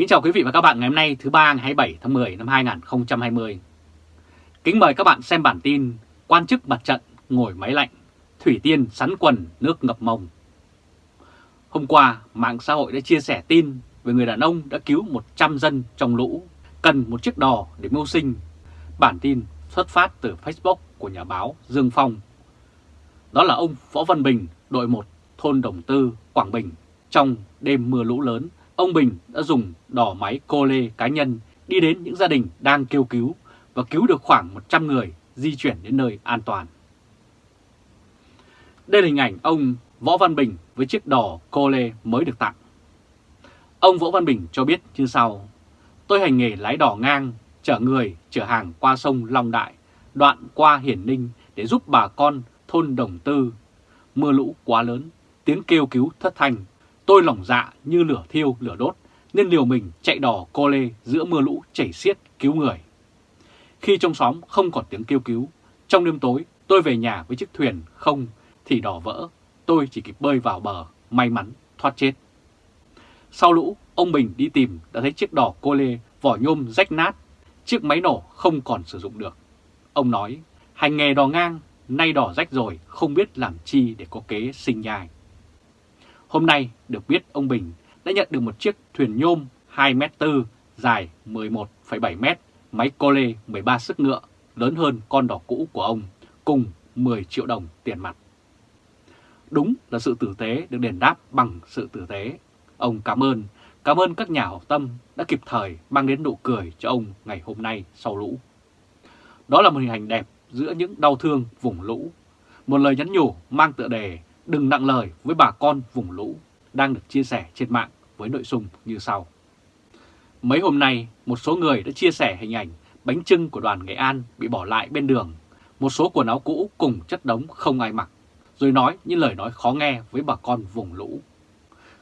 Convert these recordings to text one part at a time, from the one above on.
Kính chào quý vị và các bạn ngày hôm nay thứ ba ngày 27 tháng 10 năm 2020. Kính mời các bạn xem bản tin Quan chức mặt trận ngồi máy lạnh, Thủy Tiên sắn quần nước ngập mông. Hôm qua, mạng xã hội đã chia sẻ tin về người đàn ông đã cứu 100 dân trong lũ, cần một chiếc đò để mưu sinh. Bản tin xuất phát từ Facebook của nhà báo Dương Phong. Đó là ông Võ Văn Bình, đội 1, thôn Đồng Tư, Quảng Bình. Trong đêm mưa lũ lớn, ông Bình đã dùng đò máy cô lê cá nhân đi đến những gia đình đang kêu cứu và cứu được khoảng 100 người di chuyển đến nơi an toàn. Đây là hình ảnh ông Võ Văn Bình với chiếc đò cô lê mới được tặng. Ông Võ Văn Bình cho biết như sau, tôi hành nghề lái đò ngang, chở người, chở hàng qua sông Long Đại, đoạn qua Hiển Ninh để giúp bà con thôn Đồng Tư. Mưa lũ quá lớn, tiếng kêu cứu thất thanh. Tôi lỏng dạ như lửa thiêu lửa đốt, nên liều mình chạy đò cô lê giữa mưa lũ chảy xiết cứu người. Khi trong xóm không còn tiếng kêu cứu, trong đêm tối tôi về nhà với chiếc thuyền không thì đò vỡ, tôi chỉ kịp bơi vào bờ, may mắn thoát chết. Sau lũ, ông Bình đi tìm đã thấy chiếc đò cô lê vỏ nhôm rách nát, chiếc máy nổ không còn sử dụng được. Ông nói, hành nghề đò ngang, nay đò rách rồi, không biết làm chi để có kế sinh nhai. Hôm nay được biết ông Bình đã nhận được một chiếc thuyền nhôm 2m4 dài 11,7m, máy cô lê 13 sức ngựa, lớn hơn con đỏ cũ của ông, cùng 10 triệu đồng tiền mặt. Đúng là sự tử tế được đền đáp bằng sự tử tế. Ông cảm ơn, cảm ơn các nhà hảo tâm đã kịp thời mang đến nụ cười cho ông ngày hôm nay sau lũ. Đó là một hình ảnh đẹp giữa những đau thương vùng lũ. Một lời nhắn nhủ mang tựa đề đừng nặng lời với bà con vùng lũ đang được chia sẻ trên mạng với nội dung như sau. Mấy hôm nay, một số người đã chia sẻ hình ảnh bánh trưng của đoàn Nghệ An bị bỏ lại bên đường, một số quần áo cũ cùng chất đống không ai mặc, rồi nói những lời nói khó nghe với bà con vùng lũ.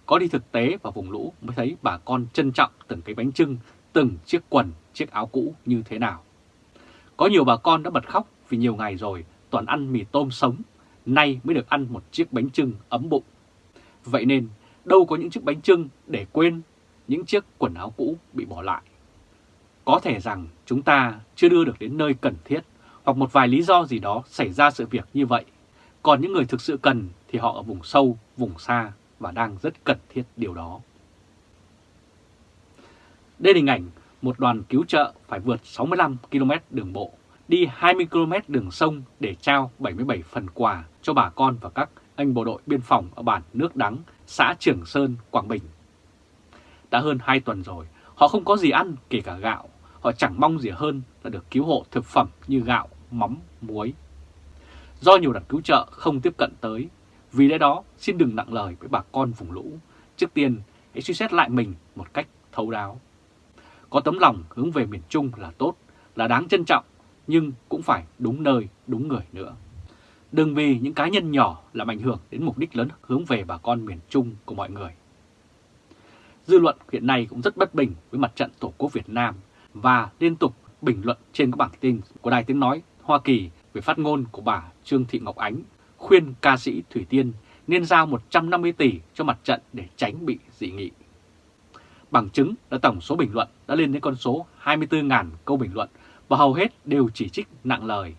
Có đi thực tế vào vùng lũ mới thấy bà con trân trọng từng cái bánh trưng, từng chiếc quần, chiếc áo cũ như thế nào. Có nhiều bà con đã bật khóc vì nhiều ngày rồi toàn ăn mì tôm sống, nay mới được ăn một chiếc bánh trưng ấm bụng. Vậy nên đâu có những chiếc bánh trưng để quên những chiếc quần áo cũ bị bỏ lại. Có thể rằng chúng ta chưa đưa được đến nơi cần thiết hoặc một vài lý do gì đó xảy ra sự việc như vậy. Còn những người thực sự cần thì họ ở vùng sâu, vùng xa và đang rất cần thiết điều đó. Đây là hình ảnh một đoàn cứu trợ phải vượt 65 km đường bộ, đi 20 km đường sông để trao 77 phần quà cho bà con và các anh bộ đội biên phòng ở bản Nước Đắng, xã Trường Sơn, Quảng Bình. Đã hơn 2 tuần rồi, họ không có gì ăn kể cả gạo, họ chẳng mong gì hơn là được cứu hộ thực phẩm như gạo, mắm, muối. Do nhiều đoàn cứu trợ không tiếp cận tới, vì lẽ đó xin đừng nặng lời với bà con vùng lũ. Trước tiên, hãy suy xét lại mình một cách thấu đáo. Có tấm lòng hướng về miền Trung là tốt, là đáng trân trọng, nhưng cũng phải đúng nơi, đúng người nữa. Đừng vì những cá nhân nhỏ làm ảnh hưởng đến mục đích lớn hướng về bà con miền Trung của mọi người. Dư luận hiện nay cũng rất bất bình với mặt trận Tổ quốc Việt Nam và liên tục bình luận trên các bảng tin của Đài Tiếng Nói Hoa Kỳ về phát ngôn của bà Trương Thị Ngọc Ánh khuyên ca sĩ Thủy Tiên nên giao 150 tỷ cho mặt trận để tránh bị dị nghị. Bằng chứng là tổng số bình luận đã lên đến con số 24.000 câu bình luận và hầu hết đều chỉ trích nặng lời.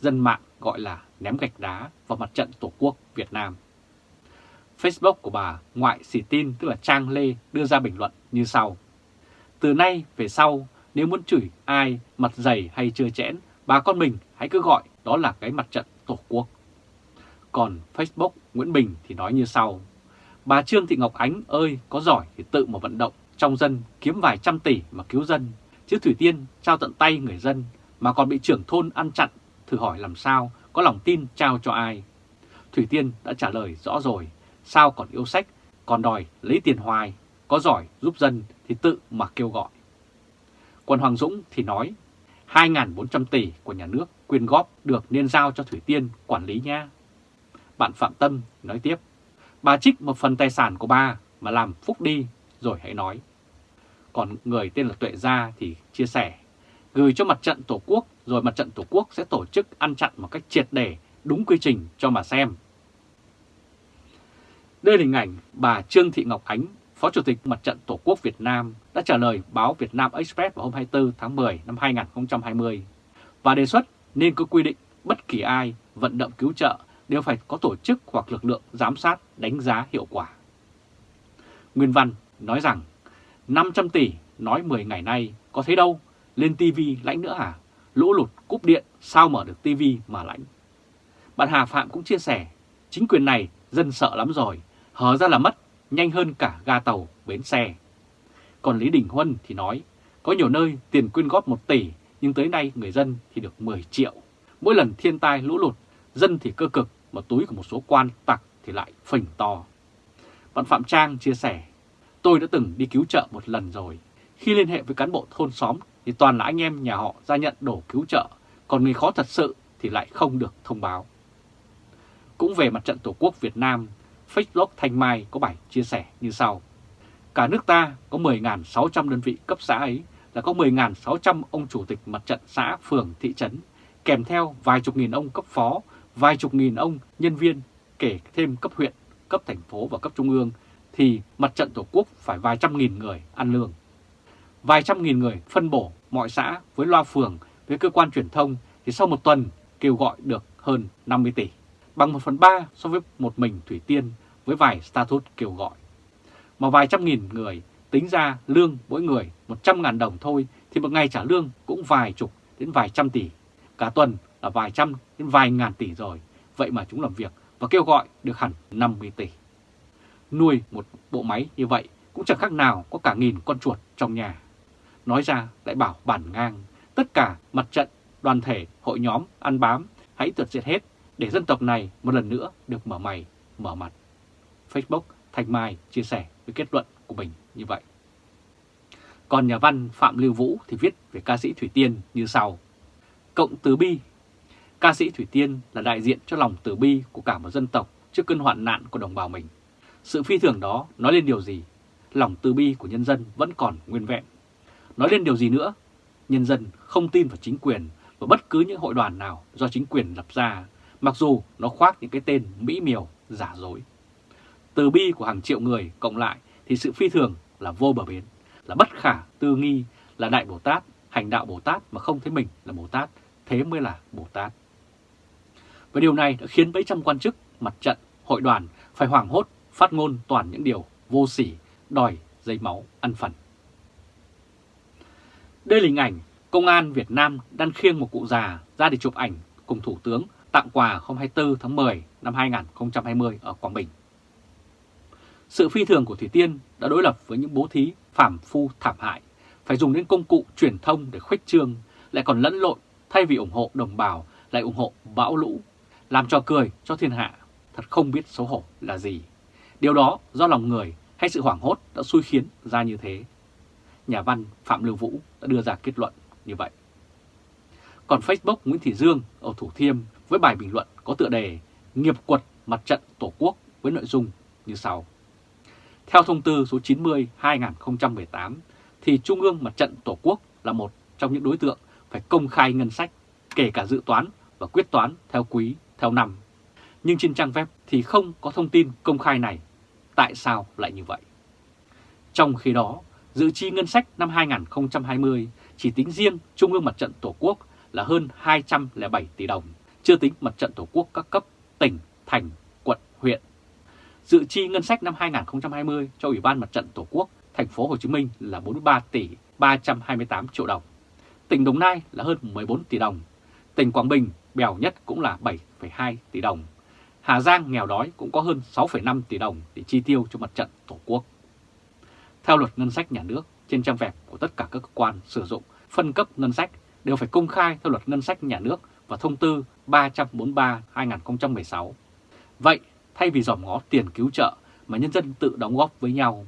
Dân mạng gọi là ném gạch đá vào mặt trận Tổ quốc Việt Nam. Facebook của bà Ngoại Sĩ Tin tức là Trang Lê đưa ra bình luận như sau. Từ nay về sau, nếu muốn chửi ai mặt dày hay chưa chẽn, bà con mình hãy cứ gọi đó là cái mặt trận Tổ quốc. Còn Facebook Nguyễn Bình thì nói như sau. Bà Trương Thị Ngọc Ánh ơi, có giỏi thì tự mà vận động trong dân kiếm vài trăm tỷ mà cứu dân. Chứ Thủy Tiên trao tận tay người dân mà còn bị trưởng thôn ăn chặn, thử hỏi làm sao có lòng tin trao cho ai. Thủy Tiên đã trả lời rõ rồi, sao còn yêu sách, còn đòi lấy tiền hoài, có giỏi giúp dân thì tự mà kêu gọi. Còn Hoàng Dũng thì nói, 2.400 tỷ của nhà nước quyên góp được nên giao cho Thủy Tiên quản lý nha. Bạn Phạm Tâm nói tiếp, bà trích một phần tài sản của bà mà làm phúc đi rồi hãy nói. Còn người tên là Tuệ Gia thì chia sẻ, gửi cho mặt trận Tổ quốc rồi mặt trận Tổ quốc sẽ tổ chức ăn chặn một cách triệt để đúng quy trình cho mà xem. Đây là hình ảnh bà Trương Thị Ngọc Ánh, Phó Chủ tịch Mặt trận Tổ quốc Việt Nam đã trả lời báo Việt Nam Express vào hôm 24 tháng 10 năm 2020 và đề xuất nên có quy định bất kỳ ai vận động cứu trợ đều phải có tổ chức hoặc lực lượng giám sát đánh giá hiệu quả. Nguyên Văn nói rằng 500 tỷ nói 10 ngày nay có thấy đâu, lên TV lãnh nữa hả? Lũ lụt cúp điện sao mở được TV mà lãnh? Bạn Hà Phạm cũng chia sẻ, chính quyền này dân sợ lắm rồi, hở ra là mất, nhanh hơn cả ga tàu, bến xe. Còn Lý Đình Huân thì nói, có nhiều nơi tiền quyên góp 1 tỷ, nhưng tới nay người dân thì được 10 triệu. Mỗi lần thiên tai lũ lụt, dân thì cơ cực, mà túi của một số quan tặc thì lại phình to. Bạn Phạm Trang chia sẻ, tôi đã từng đi cứu trợ một lần rồi. Khi liên hệ với cán bộ thôn xóm thì toàn là anh em nhà họ ra nhận đổ cứu trợ, còn người khó thật sự thì lại không được thông báo. Cũng về mặt trận Tổ quốc Việt Nam, Facebook Thanh Mai có bài chia sẻ như sau. Cả nước ta có 10.600 đơn vị cấp xã ấy là có 10.600 ông chủ tịch mặt trận xã, phường, thị trấn, kèm theo vài chục nghìn ông cấp phó, vài chục nghìn ông nhân viên, kể thêm cấp huyện, cấp thành phố và cấp trung ương, thì mặt trận Tổ quốc phải vài trăm nghìn người ăn lương. Vài trăm nghìn người phân bổ mọi xã với loa phường, với cơ quan truyền thông thì sau một tuần kêu gọi được hơn 50 tỷ, bằng 1 phần 3 so với một mình Thủy Tiên với vài status kêu gọi. Mà vài trăm nghìn người tính ra lương mỗi người 100 ngàn đồng thôi thì một ngày trả lương cũng vài chục đến vài trăm tỷ. Cả tuần là vài trăm đến vài ngàn tỷ rồi. Vậy mà chúng làm việc và kêu gọi được hẳn 50 tỷ. Nuôi một bộ máy như vậy cũng chẳng khác nào có cả nghìn con chuột trong nhà. Nói ra lại bảo bản ngang, tất cả mặt trận, đoàn thể, hội nhóm, ăn bám, hãy tuyệt diệt hết để dân tộc này một lần nữa được mở mày, mở mặt. Facebook Thành Mai chia sẻ với kết luận của mình như vậy. Còn nhà văn Phạm Lưu Vũ thì viết về ca sĩ Thủy Tiên như sau. Cộng từ bi Ca sĩ Thủy Tiên là đại diện cho lòng từ bi của cả một dân tộc trước cơn hoạn nạn của đồng bào mình. Sự phi thường đó nói lên điều gì? Lòng từ bi của nhân dân vẫn còn nguyên vẹn. Nói lên điều gì nữa? Nhân dân không tin vào chính quyền và bất cứ những hội đoàn nào do chính quyền lập ra, mặc dù nó khoác những cái tên mỹ miều, giả dối. Từ bi của hàng triệu người cộng lại thì sự phi thường là vô bờ bến, là bất khả tư nghi, là Đại Bồ Tát, hành đạo Bồ Tát mà không thấy mình là Bồ Tát, thế mới là Bồ Tát. Và điều này đã khiến mấy trăm quan chức, mặt trận, hội đoàn phải hoảng hốt phát ngôn toàn những điều vô sỉ, đòi dây máu ăn phần. Đây là hình ảnh Công an Việt Nam đang khiêng một cụ già ra để chụp ảnh cùng Thủ tướng tặng quà hôm 24 tháng 10 năm 2020 ở Quảng Bình. Sự phi thường của Thủy Tiên đã đối lập với những bố thí phàm phu thảm hại, phải dùng đến công cụ truyền thông để khuếch trương, lại còn lẫn lộn thay vì ủng hộ đồng bào lại ủng hộ bão lũ, làm trò cười cho thiên hạ, thật không biết xấu hổ là gì. Điều đó do lòng người hay sự hoảng hốt đã xui khiến ra như thế. Nhà văn Phạm Lưu Vũ đã đưa ra kết luận như vậy. Còn Facebook Nguyễn Thị Dương ở Thủ Thiêm với bài bình luận có tựa đề Nghiệp quật mặt trận Tổ quốc với nội dung như sau. Theo thông tư số 90-2018 thì Trung ương Mặt trận Tổ quốc là một trong những đối tượng phải công khai ngân sách, kể cả dự toán và quyết toán theo quý, theo năm. Nhưng trên trang web thì không có thông tin công khai này. Tại sao lại như vậy? Trong khi đó, dự chi ngân sách năm 2020 chỉ tính riêng Trung ương Mặt trận Tổ quốc là hơn 207 tỷ đồng, chưa tính Mặt trận Tổ quốc các cấp, tỉnh, thành, quận, huyện. Dự chi ngân sách năm 2020 cho Ủy ban Mặt trận Tổ quốc thành phố Hồ Chí Minh là 43 tỷ 328 triệu đồng. Tỉnh Đồng Nai là hơn 14 tỷ đồng. Tỉnh Quảng Bình bèo nhất cũng là 7,2 tỷ đồng. Hà Giang nghèo đói cũng có hơn 6,5 tỷ đồng để chi tiêu cho mặt trận Tổ quốc. Theo luật ngân sách nhà nước, trên trang web của tất cả các cơ quan sử dụng phân cấp ngân sách đều phải công khai theo luật ngân sách nhà nước và thông tư 343-2016. Vậy, thay vì dòm ngó tiền cứu trợ mà nhân dân tự đóng góp với nhau,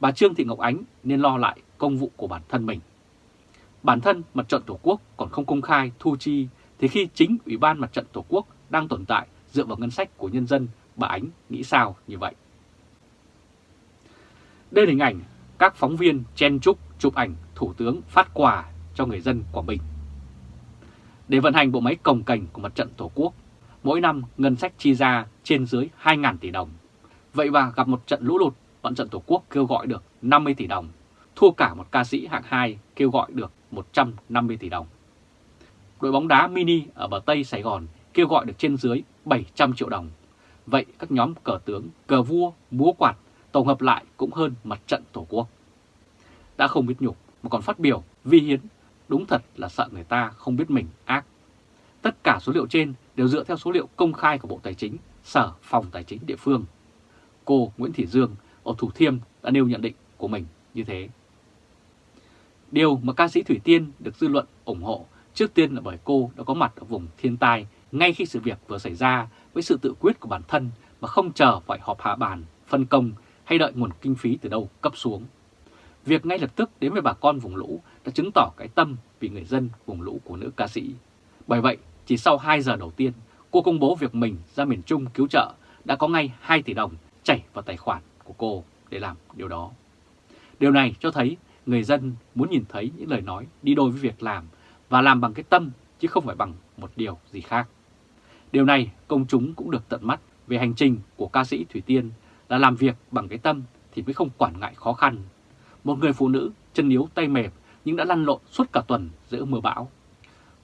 bà Trương Thị Ngọc Ánh nên lo lại công vụ của bản thân mình. Bản thân mặt trận Tổ quốc còn không công khai thu chi thì khi chính Ủy ban Mặt trận Tổ quốc đang tồn tại dựa vào ngân sách của nhân dân, bà Ánh nghĩ sao như vậy? Đây là hình ảnh các phóng viên chen chúc chụp ảnh Thủ tướng phát quà cho người dân Quảng Bình. Để vận hành bộ máy cồng cành của Mặt trận Tổ quốc, mỗi năm ngân sách chi ra trên dưới 2.000 tỷ đồng. Vậy mà gặp một trận lũ lụt Mặt trận Tổ quốc kêu gọi được 50 tỷ đồng, thua cả một ca sĩ hạng 2 kêu gọi được 150 tỷ đồng. Đội bóng đá mini ở bờ Tây Sài Gòn kêu gọi được trên dưới 700 triệu đồng. Vậy các nhóm cờ tướng, cờ vua, múa quạt tổng hợp lại cũng hơn mặt trận Tổ quốc. Đã không biết nhục mà còn phát biểu vi hiến, đúng thật là sợ người ta không biết mình ác. Tất cả số liệu trên đều dựa theo số liệu công khai của Bộ Tài chính, Sở Phòng Tài chính địa phương. Cô Nguyễn Thị Dương ở Thủ Thiêm đã nêu nhận định của mình như thế. Điều mà ca sĩ Thủy Tiên được dư luận ủng hộ trước tiên là bởi cô đã có mặt ở vùng thiên tai ngay khi sự việc vừa xảy ra với sự tự quyết của bản thân mà không chờ phải họp hạ bàn, phân công hay đợi nguồn kinh phí từ đâu cấp xuống. Việc ngay lập tức đến với bà con vùng lũ đã chứng tỏ cái tâm vì người dân vùng lũ của nữ ca sĩ. Bởi vậy, chỉ sau 2 giờ đầu tiên, cô công bố việc mình ra miền Trung cứu trợ đã có ngay 2 tỷ đồng chảy vào tài khoản của cô để làm điều đó. Điều này cho thấy người dân muốn nhìn thấy những lời nói đi đôi với việc làm và làm bằng cái tâm chứ không phải bằng một điều gì khác. Điều này công chúng cũng được tận mắt về hành trình của ca sĩ Thủy Tiên là làm việc bằng cái tâm thì mới không quản ngại khó khăn. Một người phụ nữ chân yếu tay mềm nhưng đã lăn lộn suốt cả tuần giữa mưa bão.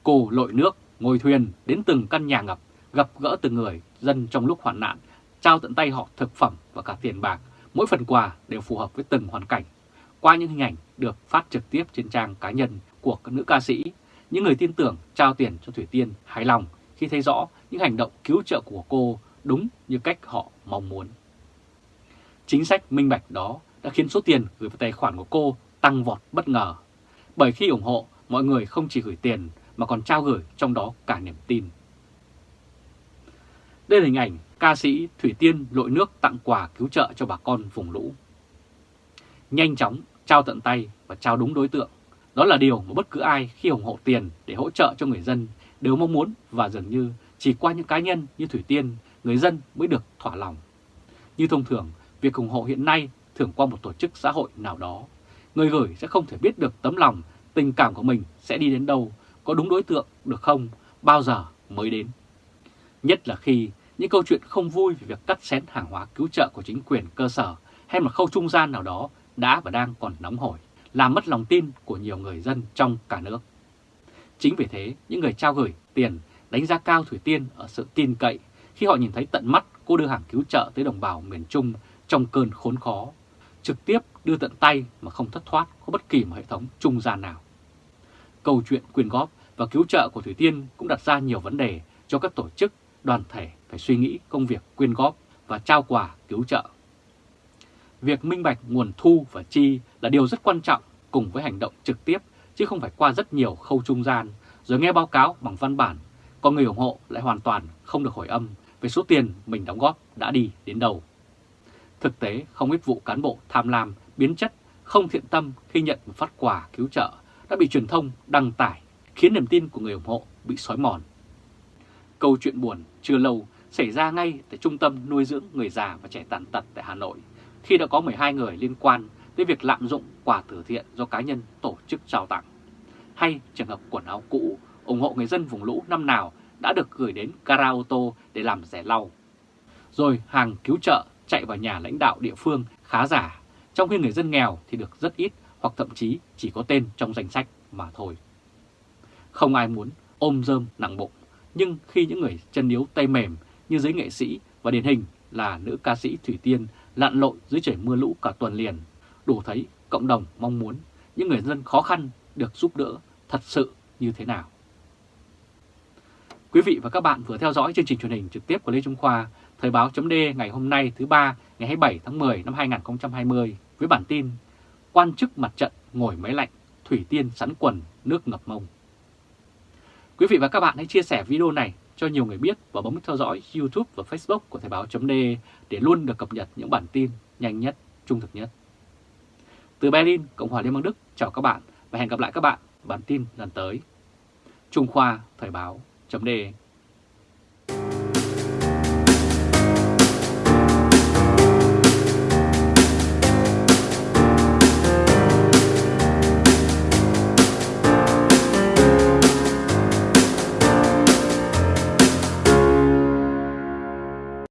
Cô lội nước, ngồi thuyền đến từng căn nhà ngập, gặp gỡ từng người dân trong lúc hoạn nạn, trao tận tay họ thực phẩm và cả tiền bạc. Mỗi phần quà đều phù hợp với từng hoàn cảnh. Qua những hình ảnh được phát trực tiếp trên trang cá nhân của các nữ ca sĩ, những người tin tưởng trao tiền cho Thủy Tiên hài lòng khi thấy rõ những hành động cứu trợ của cô đúng như cách họ mong muốn. Chính sách minh bạch đó đã khiến số tiền gửi vào tài khoản của cô tăng vọt bất ngờ. Bởi khi ủng hộ, mọi người không chỉ gửi tiền mà còn trao gửi trong đó cả niềm tin. Đây là hình ảnh ca sĩ Thủy Tiên lội nước tặng quà cứu trợ cho bà con vùng lũ. Nhanh chóng, trao tận tay và trao đúng đối tượng. Đó là điều mà bất cứ ai khi ủng hộ tiền để hỗ trợ cho người dân đều mong muốn và dường như chỉ qua những cá nhân như Thủy Tiên, người dân mới được thỏa lòng. Như thông thường, việc ủng hộ hiện nay thường qua một tổ chức xã hội nào đó. Người gửi sẽ không thể biết được tấm lòng, tình cảm của mình sẽ đi đến đâu, có đúng đối tượng được không, bao giờ mới đến. Nhất là khi những câu chuyện không vui về việc cắt xén hàng hóa cứu trợ của chính quyền cơ sở hay một khâu trung gian nào đó đã và đang còn nóng hổi, làm mất lòng tin của nhiều người dân trong cả nước. Chính vì thế, những người trao gửi tiền đánh giá cao Thủy Tiên ở sự tin cậy khi họ nhìn thấy tận mắt cô đưa hàng cứu trợ tới đồng bào miền Trung trong cơn khốn khó, trực tiếp đưa tận tay mà không thất thoát có bất kỳ một hệ thống trung gian nào. Câu chuyện quyên góp và cứu trợ của Thủy Tiên cũng đặt ra nhiều vấn đề cho các tổ chức, đoàn thể phải suy nghĩ công việc quyên góp và trao quà cứu trợ. Việc minh bạch nguồn thu và chi là điều rất quan trọng cùng với hành động trực tiếp chứ không phải qua rất nhiều khâu trung gian rồi nghe báo cáo bằng văn bản, còn người ủng hộ lại hoàn toàn không được hồi âm về số tiền mình đóng góp đã đi đến đâu. Thực tế, không ít vụ cán bộ tham lam, biến chất, không thiện tâm khi nhận một phát quà cứu trợ đã bị truyền thông đăng tải, khiến niềm tin của người ủng hộ bị xói mòn. Câu chuyện buồn chưa lâu xảy ra ngay tại Trung tâm nuôi dưỡng người già và trẻ tàn tật tại Hà Nội, khi đã có 12 người liên quan tới việc lạm dụng quà từ thiện do cá nhân tổ chức trao tặng. Hay trường hợp quần áo cũ ủng hộ người dân vùng lũ năm nào đã được gửi đến gara ô tô để làm rẻ lau. Rồi hàng cứu trợ chạy vào nhà lãnh đạo địa phương khá giả, trong khi người dân nghèo thì được rất ít hoặc thậm chí chỉ có tên trong danh sách mà thôi. Không ai muốn ôm rơm nặng bụng, nhưng khi những người chân yếu tay mềm như giới nghệ sĩ và điển hình là nữ ca sĩ Thủy Tiên lặn lội dưới trời mưa lũ cả tuần liền, đủ thấy cộng đồng mong muốn những người dân khó khăn được giúp đỡ thật sự như thế nào. Quý vị và các bạn vừa theo dõi chương trình truyền hình trực tiếp của Lê Trung Khoa, Thời báo chấm ngày hôm nay thứ ba ngày 27 tháng 10 năm 2020 với bản tin Quan chức mặt trận ngồi máy lạnh, Thủy Tiên sắn quần, nước ngập mông. Quý vị và các bạn hãy chia sẻ video này cho nhiều người biết và bấm theo dõi YouTube và Facebook của Thời báo chấm để luôn được cập nhật những bản tin nhanh nhất, trung thực nhất. Từ Berlin, Cộng hòa Liên bang Đức, chào các bạn và hẹn gặp lại các bạn bản tin lần tới. Trung Khoa Thời báo chấm đề.